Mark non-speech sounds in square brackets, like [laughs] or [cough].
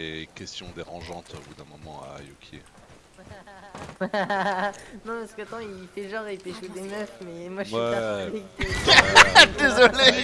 des questions dérangeantes au bout d'un moment à Yuki. [laughs] non parce que attends il fait genre il pécho ah, des meufs mais moi je suis Ouais. persuadé [laughs] que... Désolé [laughs]